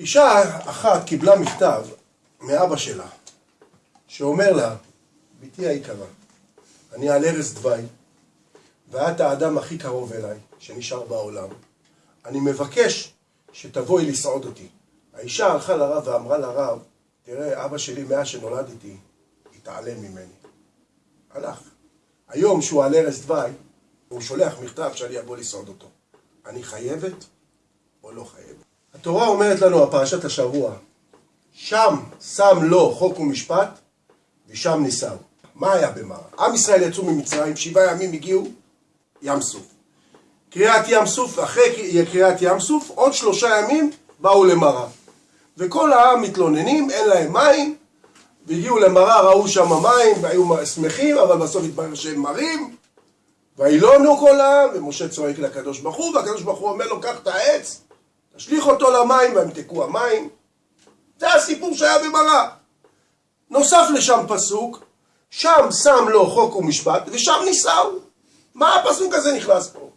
אישה אחת קיבלה מכתב מאבא שלה, שאומר לה, בתי היקרה, אני על ערש דווי, ואת האדם הכי קרוב אליי, שנשאר בעולם. אני מבקש שתבואי לסעוד אותי. האישה הלכה לרב ואמרה לרב, תראה, אבא שלי מאז שנולדתי, התעלם ממני. הלך. היום שהוא על ערש דווי, הוא שולח מכתב שאני אבוא לסעוד אותו. אני חייבת או לא חייבת? התורה אומרת לנו, הפרשת השבוע, שם שם לו חוק ומשפט, ושם ניסהו. מה היה במראה? עם ישראל יצאו ממצרים, שבעה ימים הגיעו ים סוף. קריעת ים סוף, אחרי קריעת ים סוף, עוד שלושה ימים באו למראה. וכל העם מתלוננים, אין להם מים, והגיעו למראה, ראו שם מים, והיו שמחים, אבל בסוף התברר שהם מרים, וילונו כל העם, ומשה צועק לקדוש ברוך הוא, והקדוש ברוך הוא אומר לו, קח את העץ, תשליך אותו למים, וימתקו המים. זה הסיפור שהיה במראה. נוסף לשם פסוק, שם שם לו חוק ומשפט, ושם נישאו. מה הפסוק הזה נכנס פה?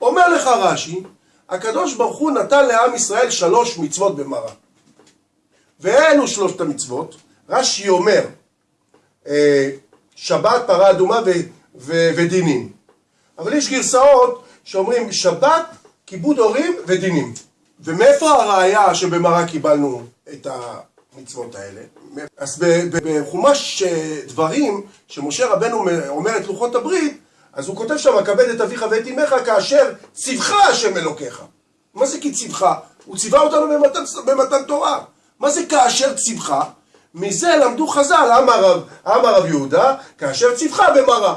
אומר לך רש"י, הקדוש ברוך הוא נתן לעם ישראל שלוש מצוות במראה. ואלו שלושת המצוות, רש"י אומר, אה, שבת, פרה אדומה ו- ו- ודינים. אבל יש גרסאות שאומרים שבת, כיבוד הורים ודינים. ומאיפה הראיה שבמראה קיבלנו את המצוות האלה? אז בחומש אה, דברים, שמשה רבנו אומר את לוחות הברית, אז הוא כותב שם, כבד את אביך ואת אמך כאשר ציווך השם אלוקיך. מה זה כי ציווך? הוא ציווה אותנו במתן, במתן תורה. מה זה כאשר ציווך? מזה למדו חז"ל, אמר רב, אמר רב יהודה, כאשר ציווך במראה.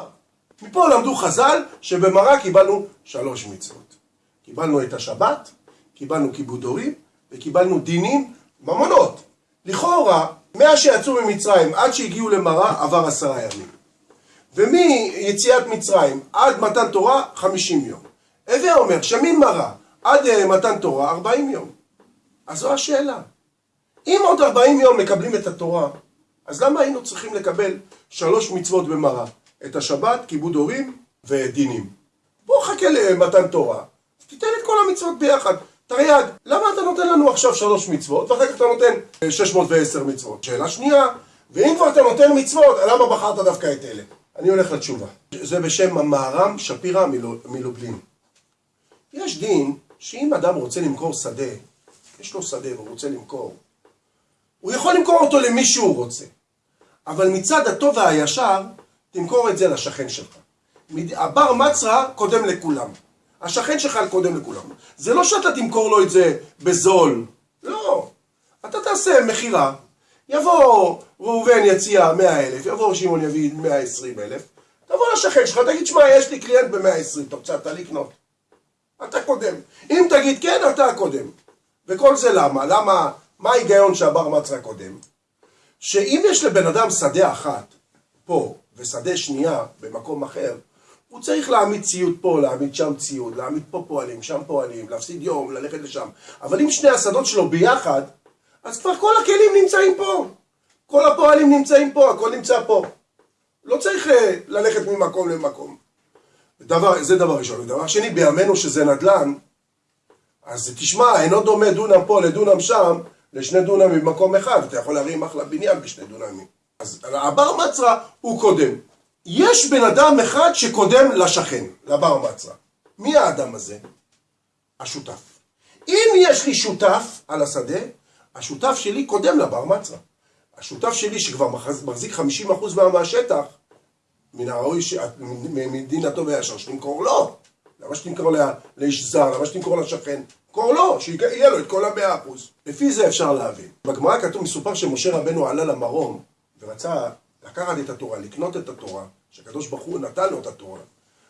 מפה למדו חז"ל שבמראה קיבלנו שלוש מצוות. קיבלנו את השבת, קיבלנו כיבוד הורים וקיבלנו דינים, ממונות. לכאורה, מאז שיצאו ממצרים עד שהגיעו למראה עבר עשרה ימים. ומיציאת מצרים עד מתן תורה חמישים יום. הווה אומר שממראה עד אה, מתן תורה ארבעים יום. אז זו השאלה. אם עוד ארבעים יום מקבלים את התורה, אז למה היינו צריכים לקבל שלוש מצוות במראה? את השבת, כיבוד הורים ודינים. בוא חכה למתן תורה, תיתן את כל המצוות ביחד. תרי"ג, למה אתה נותן לנו עכשיו שלוש מצוות, ואחר כך אתה נותן 610 מצוות? שאלה שנייה, ואם כבר אתה נותן מצוות, למה בחרת דווקא את אלה? אני הולך לתשובה. זה בשם המהר"ם שפירא מלובלין. יש דין שאם אדם רוצה למכור שדה, יש לו שדה והוא רוצה למכור, הוא יכול למכור אותו למי שהוא רוצה. אבל מצד הטוב והישר, תמכור את זה לשכן שלך. הבר מצרה קודם לכולם. השכן שלך קודם לכולם. זה לא שאתה תמכור לו את זה בזול. לא. אתה תעשה מכירה. יבוא ראובן יציע 100 אלף, יבוא שמעון יביא 120 אלף. תבוא לשכן שלך, תגיד, שמע, יש לי קליינט ב-120, אתה רוצה אתה לקנות? אתה קודם. אם תגיד כן, אתה קודם. וכל זה למה? למה? מה ההיגיון שהבר מצרה קודם? שאם יש לבן אדם שדה אחת, פה, ושדה שנייה במקום אחר, הוא צריך להעמיד ציוד פה, להעמיד שם ציוד, להעמיד פה פועלים, שם פועלים, להפסיד יום, ללכת לשם. אבל אם שני השדות שלו ביחד, אז כבר כל הכלים נמצאים פה. כל הפועלים נמצאים פה, הכל נמצא פה. לא צריך אה, ללכת ממקום למקום. דבר, זה דבר ראשון. ודבר שני, בימינו שזה נדל"ן, אז תשמע, אינו דומה דונם פה לדונם שם, לשני דונם במקום אחד. אתה יכול להרים אחלה בניין בשני דונמים. אז הבר מצרה הוא קודם. יש בן אדם אחד שקודם לשכן, לבר מצרה. מי האדם הזה? השותף. אם יש לי שותף על השדה, השותף שלי קודם לבר מצרה. השותף שלי שכבר מחזיק 50% מהשטח, מן הראוי, מדין הטוב והישר, שתמכור לו. למה שתמכור לאיש זר? למה שתמכור לשכן? תמכור לו, שיהיה לו את כל המאה אחוז. לפי זה אפשר להבין. בגמרא כתוב, מסופר שמשה רבנו עלה למרום ורצה לקחת את התורה, לקנות את התורה, שהקדוש ברוך הוא נתן לו את התורה.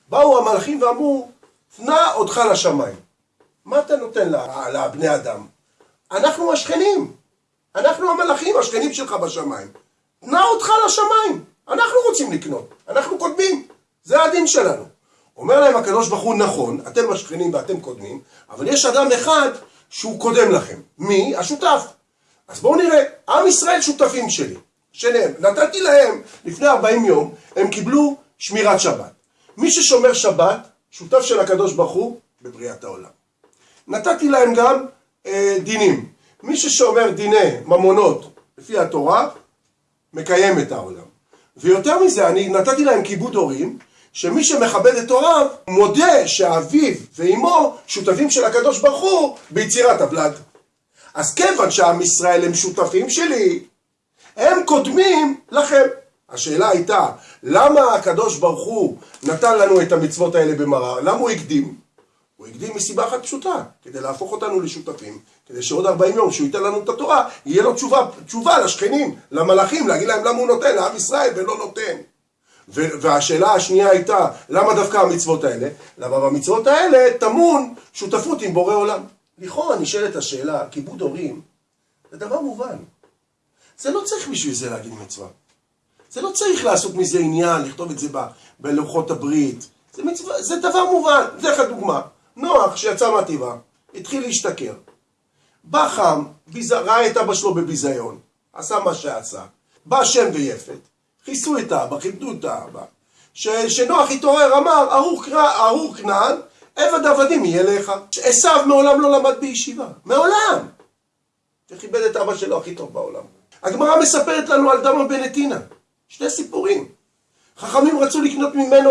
באו המלאכים ואמרו, תנע אותך לשמיים. מה אתה נותן לבני אדם? אנחנו השכנים. אנחנו המלאכים, השכנים שלך בשמיים. תנע אותך לשמיים. אנחנו רוצים לקנות. אנחנו קודמים. זה הדין שלנו. אומר להם הקדוש ברוך הוא, נכון, אתם השכנים ואתם קודמים, אבל יש אדם אחד שהוא קודם לכם. מי? השותף. אז בואו נראה, עם ישראל שותפים שלי. שלהם. נתתי להם, לפני 40 יום, הם קיבלו שמירת שבת. מי ששומר שבת, שותף של הקדוש ברוך הוא בבריאת העולם. נתתי להם גם אה, דינים. מי ששומר דיני ממונות לפי התורה, מקיים את העולם. ויותר מזה, אני נתתי להם כיבוד הורים, שמי שמכבד את הוריו, מודה שאביו ואימו שותפים של הקדוש ברוך הוא ביצירת הוולד. אז כיוון שעם ישראל הם שותפים שלי, הם קודמים לכם. השאלה הייתה, למה הקדוש ברוך הוא נתן לנו את המצוות האלה במראה? למה הוא הקדים? הוא הקדים מסיבה אחת פשוטה, כדי להפוך אותנו לשותפים, כדי שעוד 40 יום שהוא ייתן לנו את התורה, יהיה לו תשובה, תשובה לשכנים, למלאכים, להגיד להם למה הוא נותן, לעם ישראל ולא נותן. והשאלה השנייה הייתה, למה דווקא המצוות האלה? למה במצוות האלה טמון שותפות עם בורא עולם. לכאורה נשאלת השאלה, כיבוד הורים, זה דבר מובן. זה לא צריך בשביל זה להגיד מצווה. זה לא צריך לעשות מזה עניין, לכתוב את זה בלוחות הברית. זה, מצווה, זה דבר מובן. אתן לך דוגמה. נוח שיצא מהטבעה, התחיל להשתכר. בא חם, ביז... ראה את אבא שלו בביזיון, עשה מה שעשה. בא שם ויפת, כיסו את האבא, כיבדו את האבא. שנוח התעורר, אמר, ארור כנען, עבד עבדים יהיה לך. עשיו מעולם לא למד בישיבה, מעולם. וכיבד את אבא שלו הכי טוב בעולם. הגמרא מספרת לנו על דמה בן שני סיפורים. חכמים רצו לקנות ממנו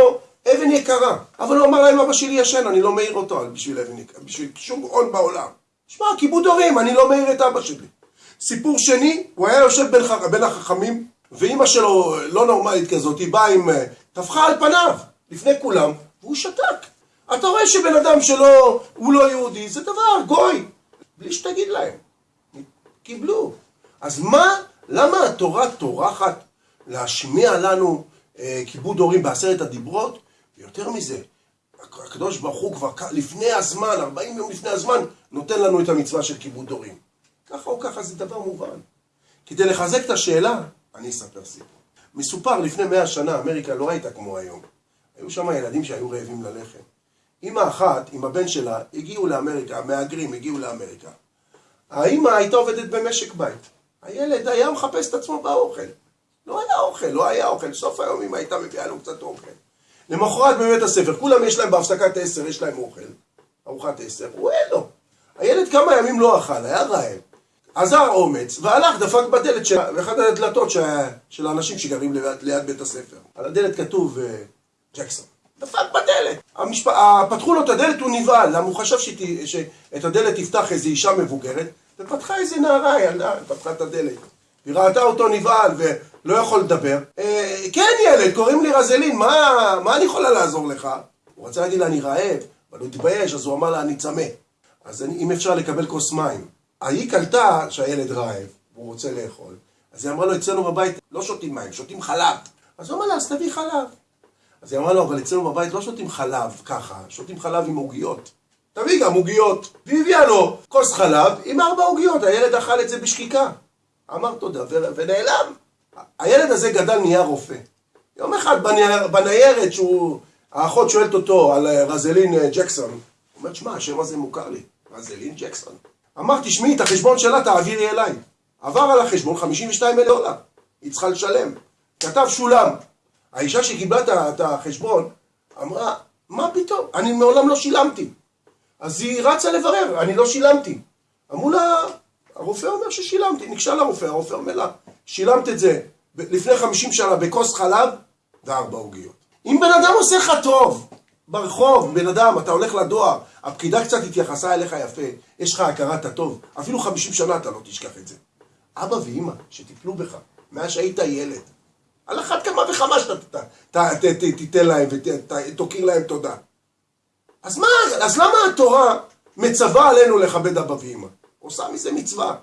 אבן יקרה, אבל הוא אמר להם, אבא שלי ישן, אני לא מעיר אותו בשביל אבן יקרה, בשביל שום הון בעולם. שמע, כיבוד הורים, אני לא מעיר את אבא שלי. סיפור שני, הוא היה יושב בין, ח... בין החכמים, ואימא שלו, לא נורמלית כזאת, היא באה עם... אה, טפחה על פניו, לפני כולם, והוא שתק. אתה רואה שבן אדם שלא, הוא לא יהודי, זה דבר, גוי. בלי שתגיד להם. קיבלו. אז מה, למה התורה טורחת להשמיע לנו אה, כיבוד הורים בעשרת הדיברות? ויותר מזה, הקדוש ברוך הוא כבר לפני הזמן, 40 יום לפני הזמן, נותן לנו את המצווה של כיבוד הורים. ככה או ככה זה דבר מובן. כדי לחזק את השאלה, אני אספר סיפור. מסופר לפני מאה שנה, אמריקה לא הייתה כמו היום. היו שם ילדים שהיו רעבים ללחם. אימא אחת עם הבן שלה הגיעו לאמריקה, המהגרים הגיעו לאמריקה. האימא הייתה עובדת במשק בית. הילד היה מחפש את עצמו באוכל. לא היה אוכל, לא היה אוכל. סוף היום אמא הייתה מביאה לו קצת אוכל. למחרת בבית הספר, כולם יש להם בהפסקת עשר, יש להם אוכל. ארוחת עשר, הוא אין לו. הילד כמה ימים לא אכל, היה רעב. עזר אומץ, והלך, דפק בדלת של אחת הדלתות של האנשים שגרים ליד, ליד בית הספר. על הדלת כתוב uh, ג'קסון. דפק בדלת. המשפ... פתחו לו את הדלת, הוא נבהל, למה הוא חשב שת... שאת הדלת תפתח איזו אישה מבוגרת, ופתחה איזה נערה, ילדה, פתחה את הדלת. היא ראתה אותו נבהל ולא יכול לדבר. אה, כן ילד, קוראים לי רזלין, מה, מה אני יכולה לעזור לך? הוא רצה להגיד לה, אני רעב, אבל הוא התבייש, אז הוא אמר לה, אני צמא. אז אני, אם אפשר לקבל כוס מים. ההיא קלטה שהילד רעב, והוא רוצה לאכול, אז היא אמרה לו, אצלנו בבית לא שותים מים, שותים חלב. אז הוא אמר לה, אז תביא חלב. אז היא אמרה לו, אבל אצלנו בבית לא שותים חלב ככה, שותים חלב עם עוגיות. תביא גם עוגיות. והיא הביאה לו כוס חלב עם ארבע עוגיות, הילד אכל את זה בשקיקה. אמר תודה, ונעלם. הילד הזה גדל נהיה רופא. יום אחד בניירת שהוא, האחות שואלת אותו על אה, רזלין אה, ג'קסון, הוא אומר, שמע, השם הזה מוכר לי, רזלין ג'קסון. אמר, תשמעי, את החשבון שלה תעבירי אליי. עבר על החשבון 52 אלף דולר, היא צריכה לשלם. כתב שולם. האישה שקיבלה את החשבון אמרה, מה פתאום, אני מעולם לא שילמתי. אז היא רצה לברר, אני לא שילמתי. אמרו לה, הרופא אומר ששילמתי, ניגשה לרופא, הרופא אומר לה, שילמת את זה לפני 50 שנה בכוס חלב וארבע עוגיות. אם בן אדם עושה לך טוב, ברחוב, בן אדם, אתה הולך לדואר, הפקידה קצת התייחסה אליך יפה, יש לך הכרת הטוב, אפילו 50 שנה אתה לא תשכח את זה. אבא ואימא שטיפלו בך, מאז שהיית ילד, על אחת כמה וכמה שאתה תיתן להם ותוקיר להם תודה. אז מה, אז למה התורה מצווה עלינו לכבד אבא ואמא? עושה מזה מצווה.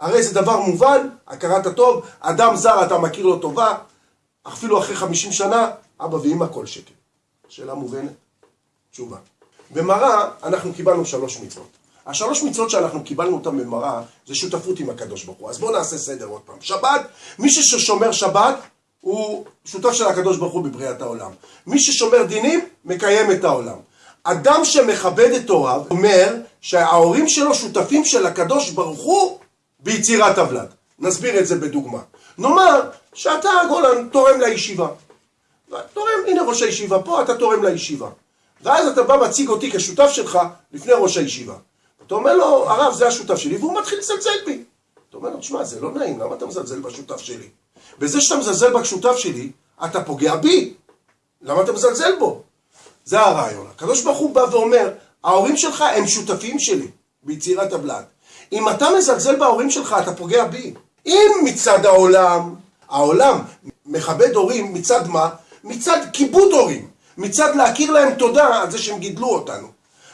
הרי זה דבר מובן, הכרת הטוב, אדם זר אתה מכיר לו טובה, אפילו אחרי חמישים שנה, אבא ואמא כל שקל. שאלה מובנת? תשובה. במראה אנחנו קיבלנו שלוש מצוות. השלוש מצוות שאנחנו קיבלנו אותן במראה זה שותפות עם הקדוש ברוך הוא. אז בואו נעשה סדר עוד פעם. שבת, מי ששומר שבת הוא שותף של הקדוש ברוך הוא בבריאת העולם. מי ששומר דינים, מקיים את העולם. אדם שמכבד את הוריו, אומר שההורים שלו שותפים של הקדוש ברוך הוא ביצירת הוולד. נסביר את זה בדוגמה. נאמר שאתה גולן תורם לישיבה. תורם, הנה ראש הישיבה פה, אתה תורם לישיבה. ואז אתה בא מציג אותי כשותף שלך לפני ראש הישיבה. אתה אומר לו, הרב זה השותף שלי, והוא מתחיל לזלזל בי. אתה אומר לו, תשמע, זה לא נעים, למה אתה מזלזל בשותף שלי? בזה שאתה מזלזל בשותף שלי, אתה פוגע בי. למה אתה מזלזל בו? זה הרעיון. הקדוש ברוך הוא בא ואומר, ההורים שלך הם שותפים שלי ביצירת הבלד. אם אתה מזלזל בהורים שלך, אתה פוגע בי. אם מצד העולם, העולם מכבד הורים מצד מה? מצד כיבוד הורים. מצד להכיר להם תודה על זה שהם גידלו אותנו.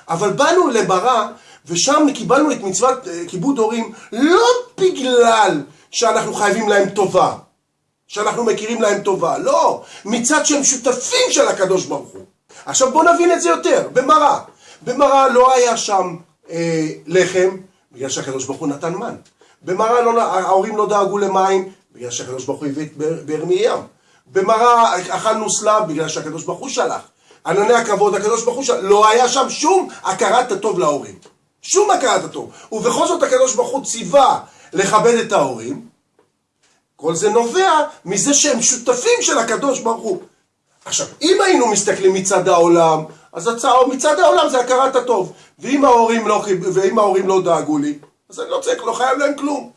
אבל באנו למראה, ושם קיבלנו את מצוות אה, כיבוד הורים לא בגלל שאנחנו חייבים להם טובה, שאנחנו מכירים להם טובה, לא, מצד שהם שותפים של הקדוש ברוך הוא. עכשיו בואו נבין את זה יותר, במראה. במראה לא היה שם אה, לחם, בגלל שהקדוש ברוך הוא נתן מן. במראה לא, ההורים לא דאגו למים, בגלל שהקדוש ברוך הוא הביא את באר מים. במראה אכלנו סלב, בגלל שהקדוש ברוך הוא שלח. ענני הכבוד, הקדוש ברוך הוא שלח. לא היה שם שום הכרת הטוב להורים. שום הכרת הטוב. ובכל זאת הקדוש ברוך הוא ציווה לכבד את ההורים. כל זה נובע מזה שהם שותפים של הקדוש ברוך הוא. עכשיו, אם היינו מסתכלים מצד העולם, אז מצד העולם זה הכרת הטוב. ואם ההורים לא, ואם ההורים לא דאגו לי, אז אני לא צריך, לא חייב להם כלום.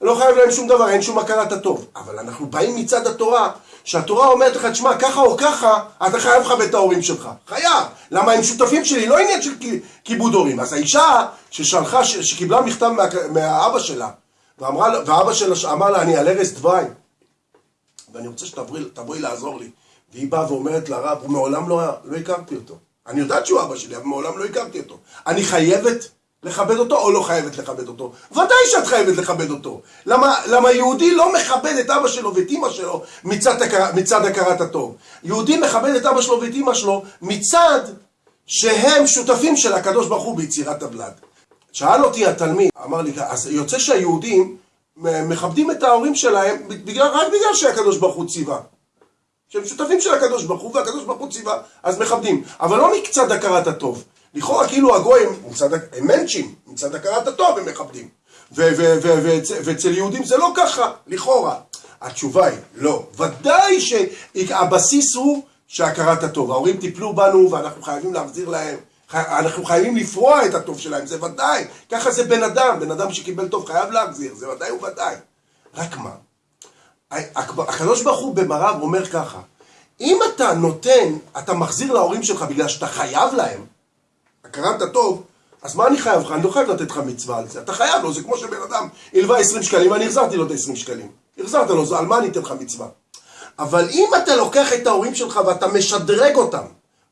לא חייב להם שום דבר, אין שום הכרת הטוב. אבל אנחנו באים מצד התורה, שהתורה אומרת לך, תשמע, ככה או ככה, אתה חייב לכבד את ההורים שלך. חייב. למה הם שותפים שלי, לא עניין של כיבוד הורים. אז האישה ששלחה, שקיבלה מכתב מה, מהאבא שלה, ואמרה, ואבא שלה אמר לה, אני על ערש דווי, ואני רוצה שתבואי לעזור לי. והיא באה ואומרת לרב, הוא מעולם לא, לא הכרתי אותו. אני יודעת שהוא אבא שלי, אבל מעולם לא הכרתי אותו. אני חייבת לכבד אותו או לא חייבת לכבד אותו? ודאי שאת חייבת לכבד אותו. למה, למה יהודי לא מכבד את אבא שלו ואת אמא שלו מצד, מצד הכרת הטוב? יהודי מכבד את אבא שלו ואת אמא שלו מצד שהם שותפים של הקדוש ברוך הוא ביצירת הבלד. שאל אותי התלמיד, אמר לי, אז יוצא שהיהודים מכבדים את ההורים שלהם בגלל, רק בגלל שהקדוש ברוך הוא ציווה. שהם שותפים של הקדוש ברוך הוא, והקדוש ברוך הוא ציווה, אז מכבדים. אבל לא מקצת הכרת הטוב. לכאורה כאילו הגויים, הם מנצ'ים, מצד הכרת הטוב הם מכבדים. ואצל יהודים זה לא ככה, לכאורה. התשובה היא, לא. ודאי שהבסיס הוא שהכרת הטוב. ההורים טיפלו בנו ואנחנו חייבים להחזיר להם. אנחנו חייבים לפרוע את הטוב שלהם, זה ודאי. ככה זה בן אדם, בן אדם שקיבל טוב חייב להחזיר, זה ודאי וודאי. רק מה? הקדוש ברוך הוא במרב אומר ככה, אם אתה נותן, אתה מחזיר להורים שלך בגלל שאתה חייב להם, הכרת הטוב, אז מה אני חייב לך? אני לא חייב לתת לך מצווה על זה. אתה חייב לו, זה כמו שבן אדם הלווה 20 שקלים, ואני החזרתי לו את ה-20 שקלים. החזרת לו, על מה אני אתן לך מצווה? אבל אם אתה לוקח את ההורים שלך ואתה משדרג אותם,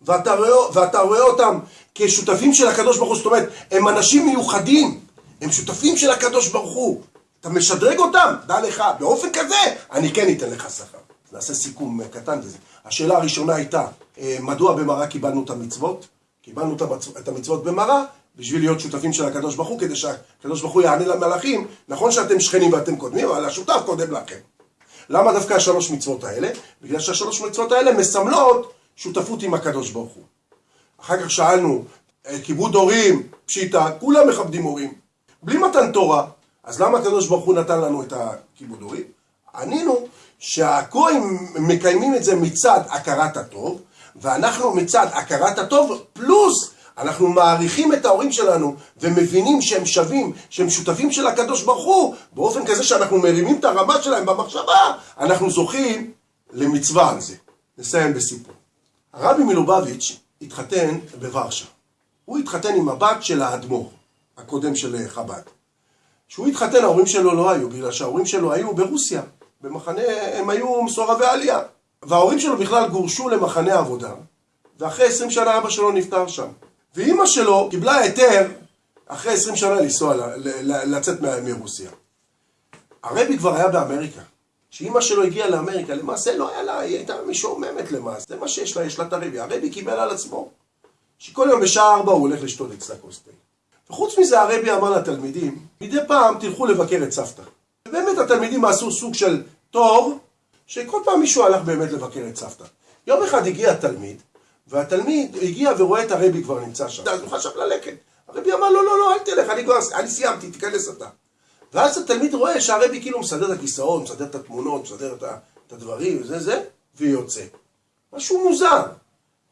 ואתה רואה, ואתה רואה אותם כשותפים של הקדוש ברוך הוא, זאת אומרת, הם אנשים מיוחדים, הם שותפים של הקדוש ברוך הוא. אתה משדרג אותם, דע לך, באופן כזה, אני כן אתן לך שכר. נעשה סיכום קטן בזה. השאלה הראשונה הייתה, אה, מדוע במראה קיבלנו את המצוות? קיבלנו את המצוות במראה בשביל להיות שותפים של הקדוש ברוך הוא, כדי שהקדוש ברוך הוא יענה למלאכים, נכון שאתם שכנים ואתם קודמים, אבל השותף קודם לכם. למה דווקא השלוש מצוות האלה? בגלל שהשלוש מצוות האלה מסמלות שותפות עם הקדוש ברוך הוא. אחר כך שאלנו, אה, כיבוד הורים, פשיטה, כולם מכבדים הורים. בלי מתן תורה, אז למה הקדוש ברוך הוא נתן לנו את הכיבוד הורים? ענינו שהגויים מקיימים את זה מצד הכרת הטוב, ואנחנו מצד הכרת הטוב, פלוס אנחנו מעריכים את ההורים שלנו ומבינים שהם שווים, שהם שותפים של הקדוש ברוך הוא, באופן כזה שאנחנו מרימים את הרמה שלהם במחשבה, אנחנו זוכים למצווה על זה. נסיים בסיפור. הרבי מלובביץ' התחתן בוורשה. הוא התחתן עם הבת של האדמו"ר, הקודם של חב"ד. כשהוא התחתן ההורים שלו לא היו, בגלל שההורים שלו היו ברוסיה, במחנה, הם היו מסורבי עלייה. וההורים שלו בכלל גורשו למחנה עבודה, ואחרי עשרים שנה אבא שלו נפטר שם. ואימא שלו קיבלה היתר אחרי עשרים שנה לנסוע, לצאת מרוסיה. הרבי כבר היה באמריקה. כשאימא שלו הגיעה לאמריקה, למעשה לא היה לה, היא הייתה משועממת למעשה, זה מה שיש לה, יש לה את הרבי. הרבי קיבל על עצמו, שכל יום בשעה ארבע הוא הולך לשתות אצלה כוס תה. וחוץ מזה הרבי אמר לתלמידים, מדי פעם תלכו לבקר את סבתא. ובאמת התלמידים עשו סוג של תור, שכל פעם מישהו הלך באמת לבקר את סבתא. יום אחד הגיע תלמיד, והתלמיד הגיע ורואה את הרבי כבר נמצא שם. אז הוא חשב ללכת. הרבי אמר לו, לא, לא, אל תלך, אני כבר, אני סיימתי, תיכנס אתה. ואז התלמיד רואה שהרבי כאילו מסדר את הכיסאות, מסדר את התמונות, מסדר את, הדברים, וזה זה, ויוצא. משהו מוזר.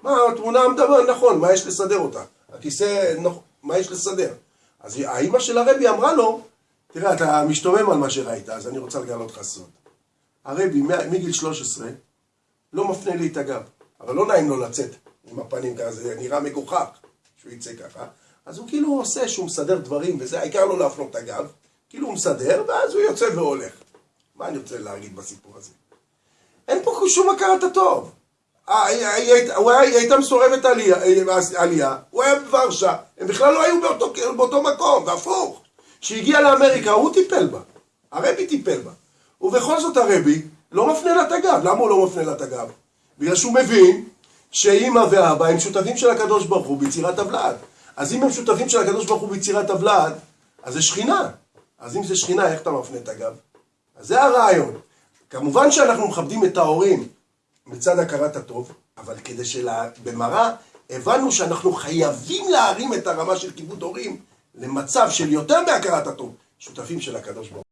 מה, התמונה מדבר, נכון, מה יש לסדר אותה? הכיסא, נכון, מה יש לסדר? אז האימא של הרבי אמרה לו, תראה, אתה משתומם על מה שראית, אז אני רוצה לגלות לך סוד. הרבי מגיל 13 לא מפנה לי את הגב, אבל לא נעים לו לצאת עם הפנים ככה, זה נראה מגוחך שהוא יצא ככה. אז הוא כאילו עושה שהוא מסדר דברים וזה, העיקר לא להפנות את הגב, כאילו הוא מסדר, ואז הוא יוצא והולך. מה אני רוצה להגיד בסיפור הזה? אין פה שום הכרת הטוב. אה, היא הייתה מסורבת עלייה, הוא היה בוורשה, הם בכלל לא היו באותו, באותו מקום, והפוך. כשהגיע לאמריקה הוא טיפל בה, הרבי טיפל בה. ובכל זאת הרבי לא מפנה לה את הגב. למה הוא לא מפנה לה את הגב? בגלל שהוא מבין שאימא ואבא הם שותפים של הקדוש ברוך הוא ביצירת הבלעד. אז אם הם שותפים של הקדוש ברוך הוא ביצירת הבלעד, אז זה שכינה. אז אם זה שכינה, איך אתה מפנה את הגב? אז זה הרעיון. כמובן שאנחנו מכבדים את ההורים מצד הכרת הטוב, אבל כדי שבמראה הבנו שאנחנו חייבים להרים את הרמה של כיבוד הורים למצב של יותר מהכרת הטוב, שותפים של הקדוש ברוך הוא.